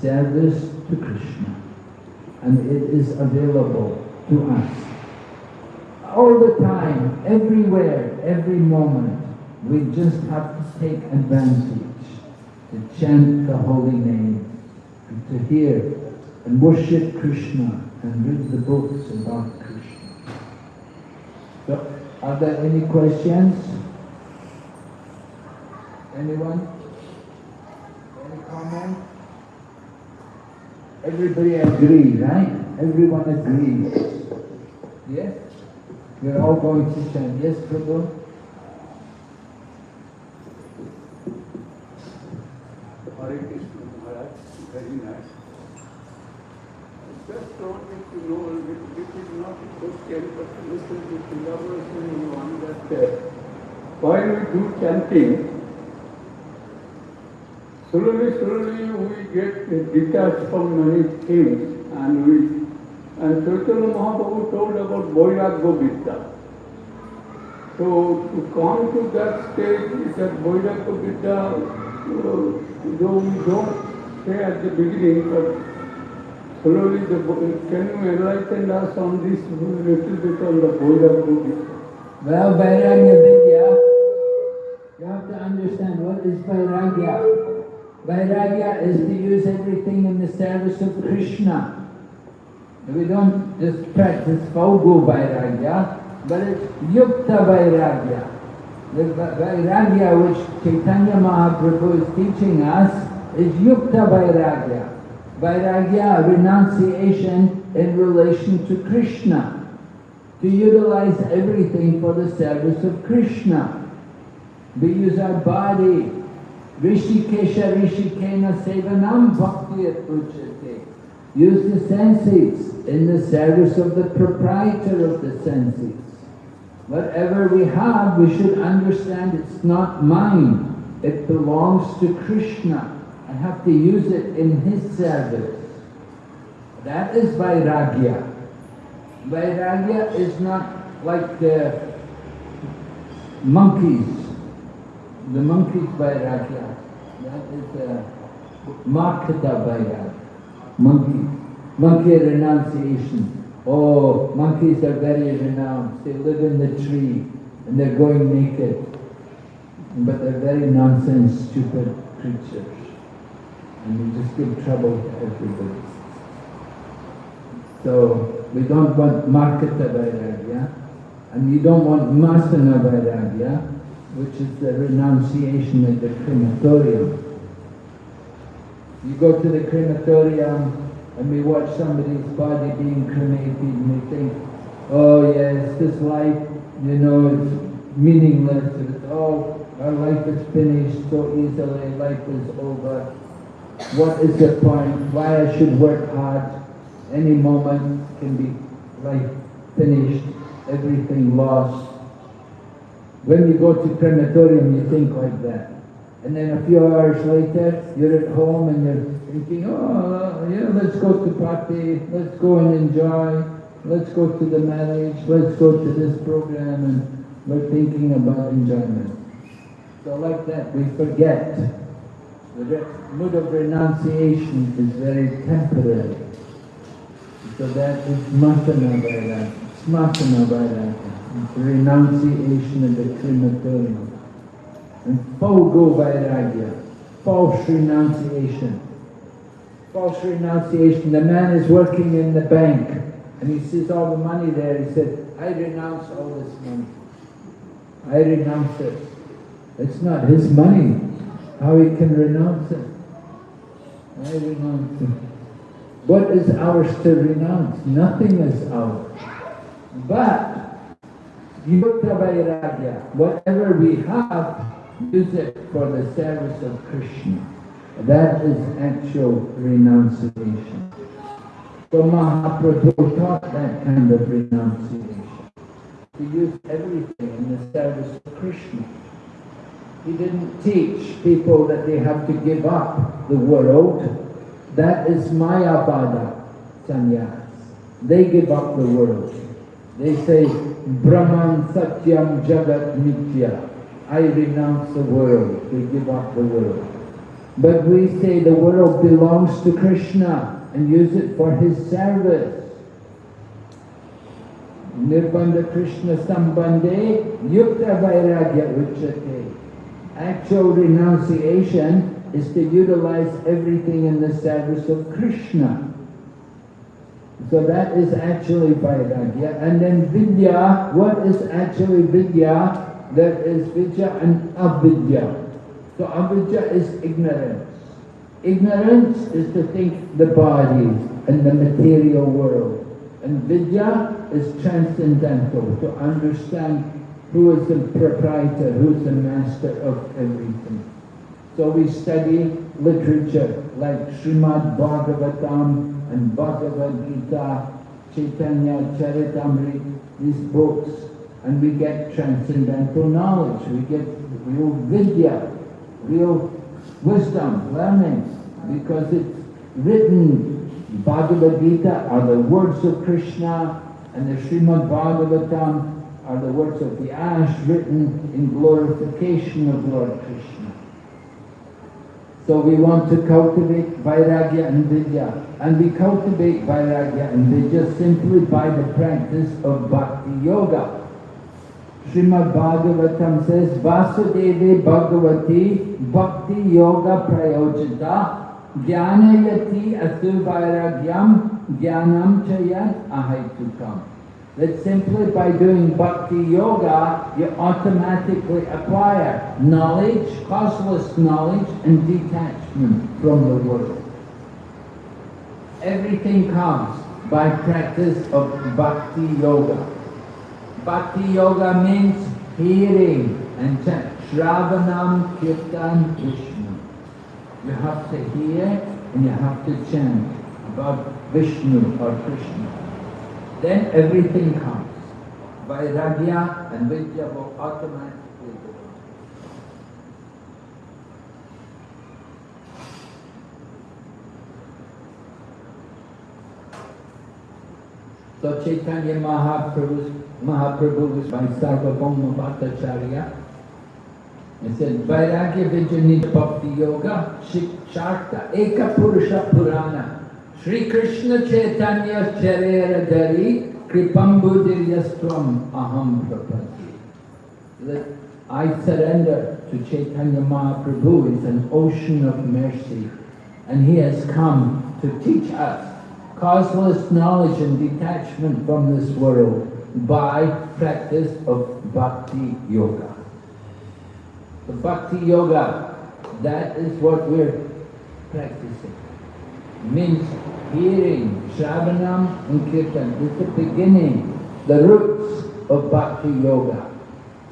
service to Krishna. And it is available to us. All the time, everywhere, every moment, we just have to take advantage to chant the holy name, and to hear and worship Krishna and read the books about Krishna. So, are there any questions? Anyone? Any comment? Everybody agrees, right? Everyone agrees. Yes? We're all going to chant. Yes, Prabhu? Hare Krishna Maharaj, very nice. I just wanted to know it is not a question, but to listen to elaboration on that. uh, While we do chanting, slowly, slowly we get detached from many things and we, and Chaitanya Mahaprabhu told about Vairagya Vidya. So to come to that stage, that Vairagya Vidya, uh, though we don't say at the beginning, but slowly the, can you enlighten us on this little bit on the Vairagya Vidya? Well, Vairagya Vidya, you have to understand what is Vairagya. Vairagya is to use everything in the service of Krishna. We don't just practice Phalgu Vairagya, but it's Yukta Vairagya. The Va- Vairagya which Chaitanya Mahaprabhu is teaching us is Yukta Vairagya. Vairagya, renunciation in relation to Krishna to utilize everything for the service of Krishna. We use our body. Rishikesha Rishikena Sevanam Bhakti Uchate. Use the senses in the service of the proprietor of the senses. Whatever we have, we should understand it's not mine. It belongs to Krishna. I have to use it in his service. That is Vairagya. Vairagya is not like the monkeys. The monkeys Vairagya. That is uh, Markata Vairagya. Monkeys. Monkey renunciation. Oh, monkeys are very renounced. They live in the tree and they're going naked. But they're very nonsense, stupid creatures. And they just give trouble to everybody. So we don't want Markata Vairagya, and you don't want Masana Vairagya, which is the renunciation at the crematorium. You go to the crematorium and we watch somebody's body being cremated and we think, oh yes, this life, you know, is meaningless. It's, oh, our life is finished so easily, life is over. What is the point? Why I should work hard? Any moment can be life finished, everything lost. When you go to crematorium, you think like that. And then a few hours later, you're at home and you're thinking, oh, yeah, let's go to party, let's go and enjoy, let's go to the marriage, let's go to this program, and we're thinking about enjoyment. So like that, we forget. The mood of renunciation is very temporary. So that is Smasana Vairagya. Smasana Vairagya. Renunciation of the crematorium. And Phalgu Vairagya. False renunciation. False renunciation. The man is working in the bank and he sees all the money there. He said, I renounce all this money. I renounce it. It's not his money. How he can renounce it? I renounce it. What is ours to renounce? Nothing is ours. But, Yukta Vairagya, whatever we have, use it for the service of Krishna. That is actual renunciation. So Mahaprabhu taught that kind of renunciation. To use everything in the service of Krishna. He didn't teach people that they have to give up the world. That is Mayavada sannyas. They give up the world. They say, Brahman Satyam Jagat Nitya. I renounce the world. They give up the world. But we say the world belongs to Krishna and use it for his service. Nirbandha Krishna Sambandhe Yukta Vairagya Uchate. Actual renunciation is to utilize everything in the service of Krishna. So that is actually Vairagya. And then Vidya, what is actually Vidya? There is Vidya and Avidya. So Avidya is ignorance. Ignorance is to think the body and the material world. And Vidya is transcendental, to understand who is the proprietor, who is the master of everything. So we study literature like Srimad Bhagavatam and Bhagavad Gita, Chaitanya Charitamrita, these books, and we get transcendental knowledge. We get real vidya, real wisdom, learning, because it's written. Bhagavad Gita are the words of Krishna, and the Srimad Bhagavatam are the words of the ash written in glorification of Lord Krishna. So we want to cultivate Vairagya and Vidya. And we cultivate Vairagya and Vidya simply by the practice of Bhakti Yoga. Srimad Bhagavatam says, Vasudeve Bhagavati Bhakti Yoga Prayojita Jnanayati Asu Vairagyam Jnanam Chayat Ahaitukam. That simply by doing bhakti yoga, you automatically acquire knowledge, causeless knowledge, and detachment from the world. Everything comes by practice of bhakti yoga. Bhakti yoga means hearing and chant. Shravanam Kirtan Vishnu. You have to hear and you have to chant about Vishnu or Krishna then everything comes. Vairagya and Vidya will automatically By Sarvabhauma Bhattacharya. He said, Vairagya Vidya Bhakti Yoga Shiksharta Eka Purusha Purana Sri Krishna Chaitanya Charera Dari Kripambudiryastram Aham Prapati. That I surrender to Chaitanya Mahaprabhu is an ocean of mercy and he has come to teach us causeless knowledge and detachment from this world by practice of Bhakti Yoga. The Bhakti Yoga, that is what we're practicing. Means hearing, Shravanam and Kirtan. It's the beginning, the roots of Bhakti Yoga.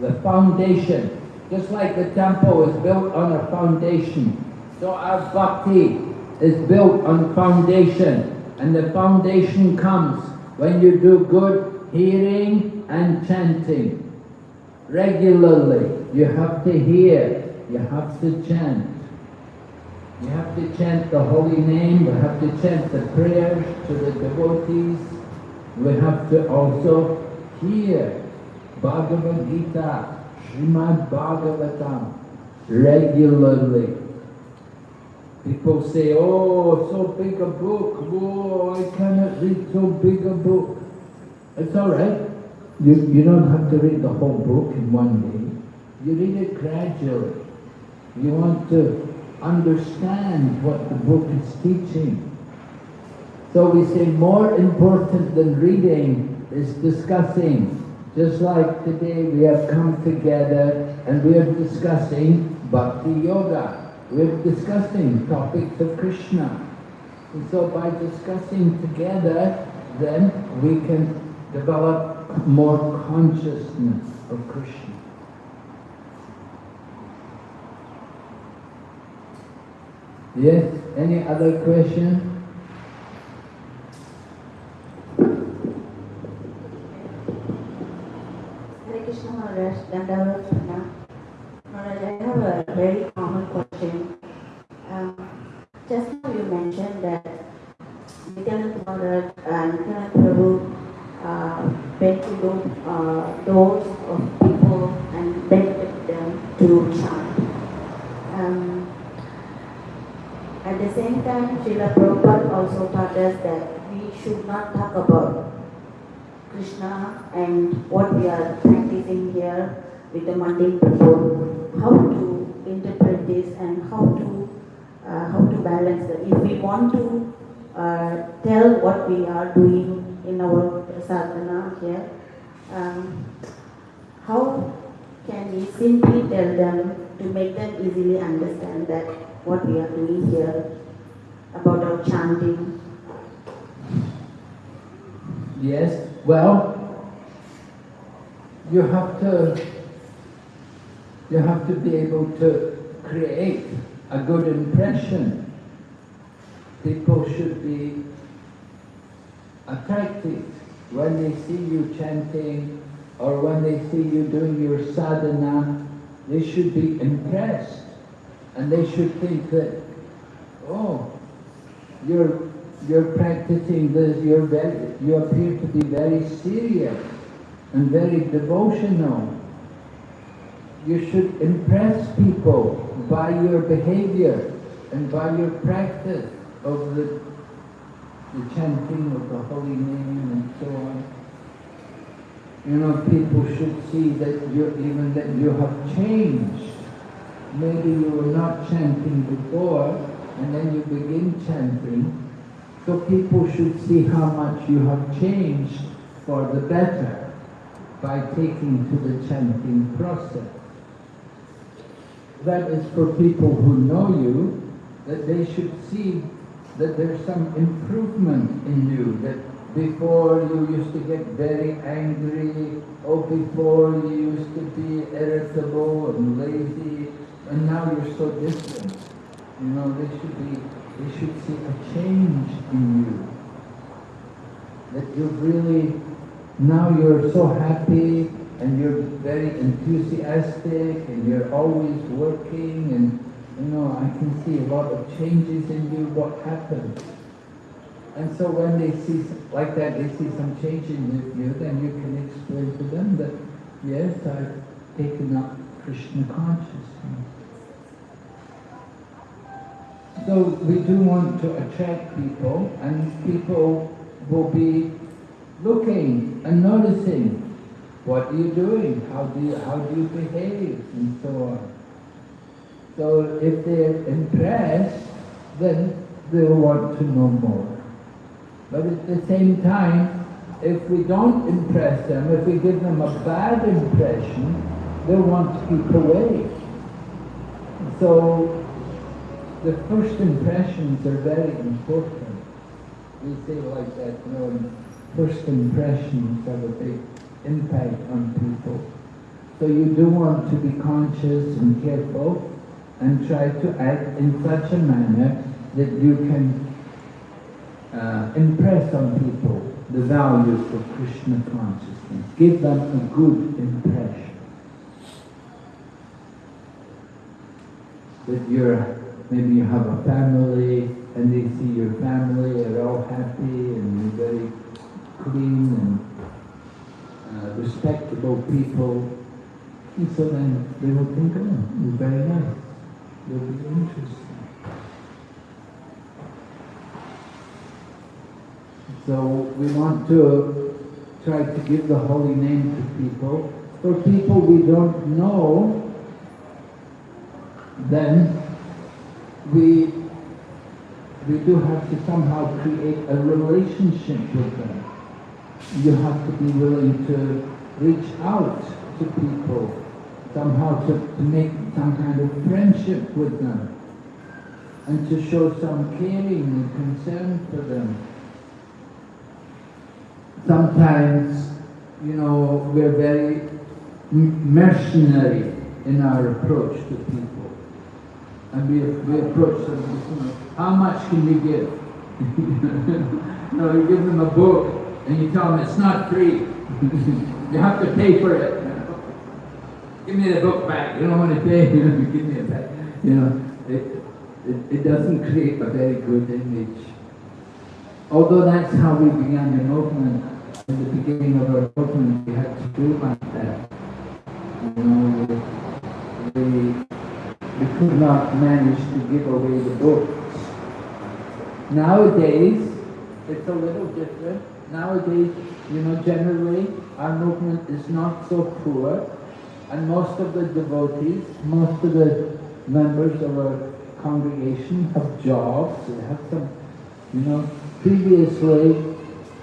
The foundation. Just like the temple is built on a foundation, so our Bhakti is built on foundation. And the foundation comes when you do good hearing and chanting. Regularly, you have to hear, you have to chant. You have to chant the holy name, we have to chant the prayers to the devotees. We have to also hear Bhagavad Gita, Srimad Bhagavatam regularly. People say, oh, so big a book, oh, I cannot read so big a book. It's all right. You, you don't have to read the whole book in one day. You read it gradually. You want to understand what the book is teaching. So we say more important than reading is discussing. Just like today we have come together and we are discussing Bhakti Yoga. We're discussing topics of Krishna. And so by discussing together, then we can develop more consciousness of Krishna. Yes, any other question? Hare Krishna Maharaj, Dandavat. Maharaj, I have a very common question. Um, just now you mentioned that Nityanand Maharaj and Nityanand Prabhu uh, went to those, uh, doors of people and begged them to chant. Um, at the same time, Srila Prabhupada also taught us that we should not talk about Krishna and what we are practicing here with the mundane people, how to interpret this and how to uh, how to balance that. If we want to uh, tell what we are doing in our sadhana here, um, how can we simply tell them to make them easily understand that what we are doing here about our chanting? Yes, well, you have to, you have to be able to create a good impression. People should be attracted when they see you chanting or when they see you doing your sadhana, they should be impressed and they should think that, oh, you're, you're practicing this, you're very, you appear to be very serious and very devotional. You should impress people by your behavior and by your practice of the, the chanting of the holy name and so on. You know, people should see that you even that you have changed. Maybe you were not chanting before, and then you begin chanting. So people should see how much you have changed for the better by taking to the chanting process. That is for people who know you, that they should see that there's some improvement in you, that before you used to get very angry, or before you used to be irritable and lazy, and now you're so different. You know, they should be, they should see a change in you. That you're really, now you're so happy, and you're very enthusiastic, and you're always working, and you know, I can see a lot of changes in you, what happened. And so when they see, like that, they see some change in you, then you can explain to them that, yes, I've taken up Krishna consciousness. So we do want to attract people, and people will be looking and noticing, what are you doing? How do you, how do you behave? And so on. So if they're impressed, then they'll want to know more. But at the same time, if we don't impress them, if we give them a bad impression, they'll want to keep away. So the first impressions are very important. We say like that, you know, first impressions have a big impact on people. So you do want to be conscious and careful and try to act in such a manner that you can uh, impress on people the values of Krishna consciousness. Give them a good impression. That you're, maybe you have a family and they see your family are all happy and you're very clean and uh, respectable people. And so then they will think, oh, you're very nice. You'll be interesting. So we want to try to give the holy name to people. For people we don't know, then we, we do have to somehow create a relationship with them. You have to be willing to reach out to people, somehow to, to make some kind of friendship with them, and to show some caring and concern for them sometimes, you know, we're very mercenary in our approach to people. And we, we approach them, you know, how much can we give? you know, you give them a book and you tell them it's not free. you have to pay for it. Give me the book back. You don't want to pay. give me it back. You know, it, it, it doesn't create a very good image. Although that's how we began the movement, in the beginning of our movement, we had to do like that. You know, we, we could not manage to give away the books. Nowadays, it's a little different. Nowadays, you know, generally, our movement is not so poor, and most of the devotees, most of the members of our congregation have jobs, they have some, you know, previously,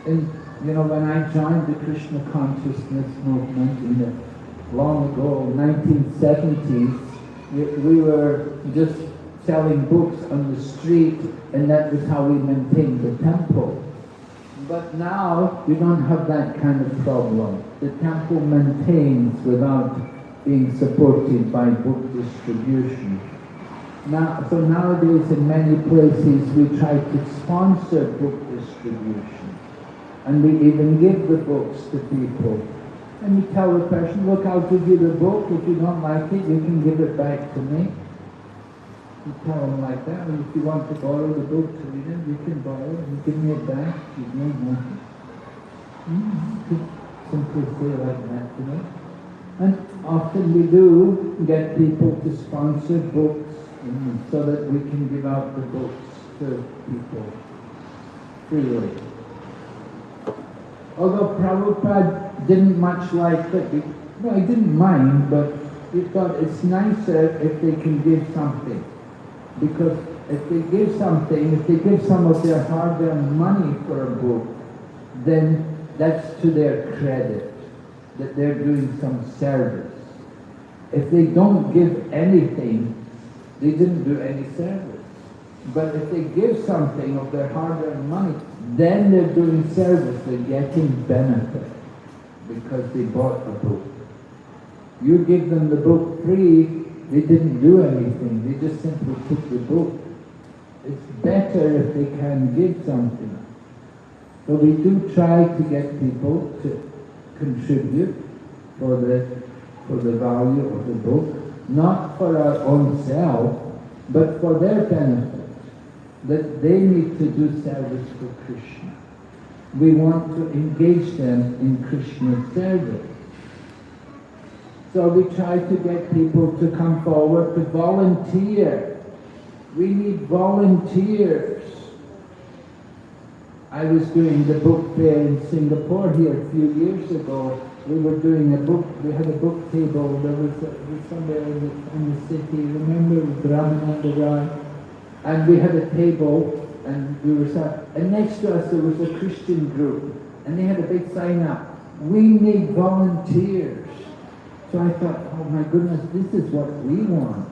in, you know, when I joined the Krishna consciousness movement in the long ago, 1970s, we, we were just selling books on the street, and that was how we maintained the temple. But now we don't have that kind of problem. The temple maintains without being supported by book distribution. Now, so nowadays in many places we try to sponsor book distribution. And we even give the books to people. And you tell the person, look, I'll give you the book. If you don't like it, you can give it back to me. You tell them like that. And if you want to borrow the book to read it, you can borrow. You give me it back. You know nothing. Mm-hmm. Simply say like that, you know. And often we do get people to sponsor books mm, so that we can give out the books to people freely. Although Prabhupada didn't much like it, well, he didn't mind, but he thought it's nicer if they can give something. Because if they give something, if they give some of their hard-earned money for a book, then that's to their credit, that they're doing some service. If they don't give anything, they didn't do any service. But if they give something of their hard-earned money, then they're doing service, they're getting benefit because they bought a book. You give them the book free, they didn't do anything, they just simply took the book. It's better if they can give something. So we do try to get people to contribute for the, for the value of the book, not for our own self, but for their benefit that they need to do service for Krishna. We want to engage them in Krishna's service. So we try to get people to come forward to volunteer. We need volunteers. I was doing the book fair in Singapore here a few years ago. We were doing a book, we had a book table, there was, a, was somewhere in the, in the city, remember, with Ramananda Rai? And we had a table and we were sat, and next to us there was a Christian group and they had a big sign up, we need volunteers. So I thought, oh my goodness, this is what we want.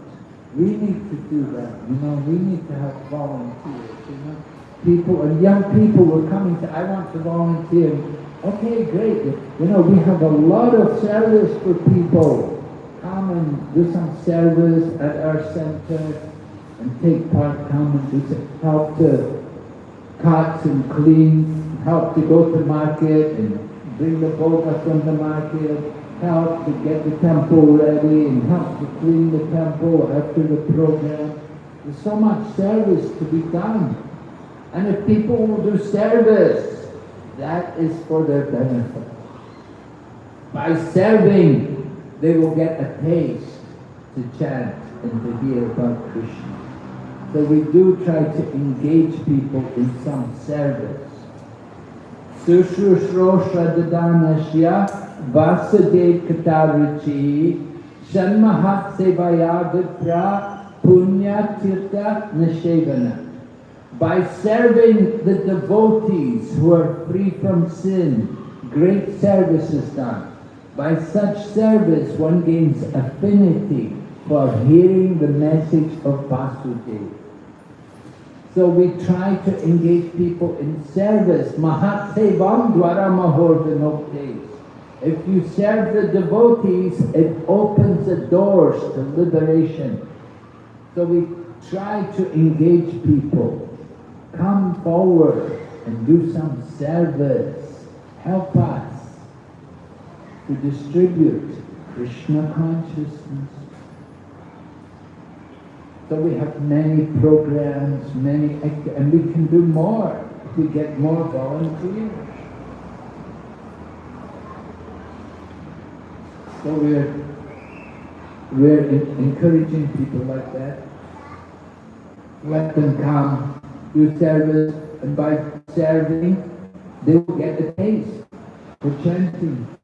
We need to do that, you know, we need to have volunteers, you know. People, and young people were coming to, I want to volunteer. Okay, great. You know, we have a lot of service for people. Come and do some service at our center and take part, come and do help to cut and clean, help to go to market and bring the bhoga from the market, help to get the temple ready and help to clean the temple after the program. There's so much service to be done. And if people will do service, that is for their benefit. By serving, they will get a taste to chant and to hear about Krishna. So we do try to engage people in some service. Sushrushrosha dadanasya vasudev vipra punya tirtha nashevana. By serving the devotees who are free from sin, great service is done. By such service one gains affinity for hearing the message of Vasudeva. So we try to engage people in service. Mahat sevam dwara mahordanoktes. If you serve the devotees, it opens the doors to liberation. So we try to engage people. Come forward and do some service. Help us to distribute Krishna consciousness so we have many programs, many, and we can do more if we get more volunteers. So we're, we're encouraging people like that. Let them come, do service, and by serving, they will get the taste for chanting.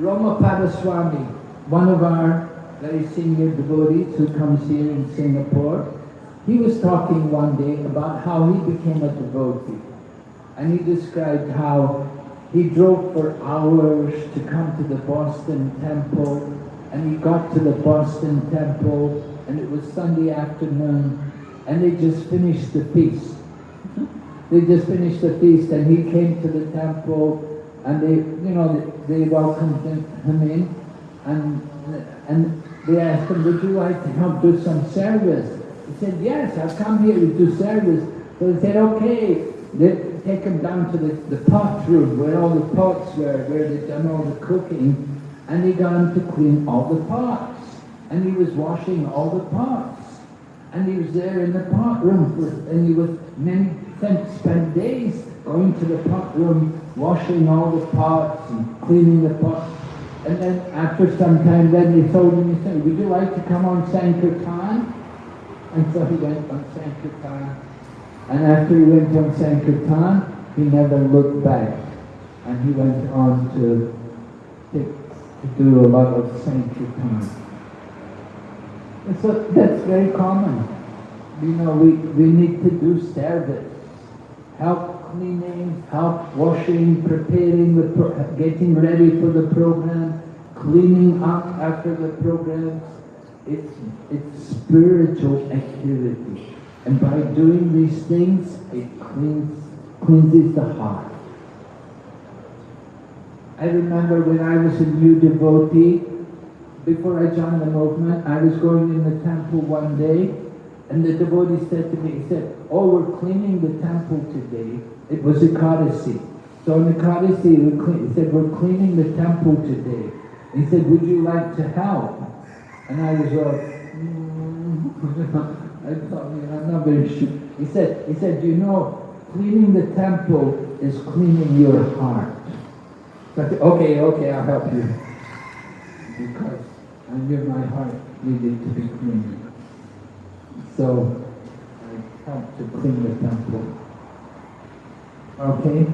Romapada Swami, one of our very senior devotees who comes here in Singapore, he was talking one day about how he became a devotee. And he described how he drove for hours to come to the Boston Temple, and he got to the Boston Temple, and it was Sunday afternoon, and they just finished the feast. they just finished the feast, and he came to the temple, and they, you know, they welcomed him in, and and they asked him, would you like to help do some service? He said, yes, I've come here to do service. So they said, okay, they take him down to the, the pot room where all the pots were, where they'd done all the cooking. And he got him to clean all the pots. And he was washing all the pots. And he was there in the pot room for, and he was many, spent, days going to the pot room, washing all the pots and cleaning the pots. And then after some time, then they told him, he said, would you like to come on Sankirtan? And so he went on Sankirtan. And after he went on Sankirtan, he never looked back. And he went on to, to, do a lot of Sankirtan. And so that's very common. You know, we, we need to do service. Help cleaning, help washing, preparing the, pro- getting ready for the program, cleaning up after the program. It's, it's spiritual activity. And by doing these things, it cleans, cleanses the heart. I remember when I was a new devotee, before I joined the movement, I was going in the temple one day, and the devotee said to me, he said, oh, we're cleaning the temple today. It was a Ekadasi. So in the we he said, we're cleaning the temple today. He said, would you like to help? And I was like, mm. I thought, I'm not very sure. He said, he said, you know, cleaning the temple is cleaning your heart. I okay, okay, I'll help you. Because I knew my heart needed to be cleaned. So I helped to clean the temple. Okay?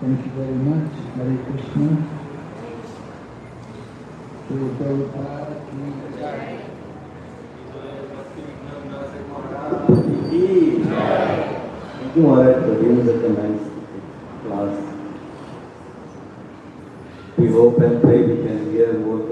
Thank you very much. Hare Krishna. You are the end of the class. We hope and pray we can hear more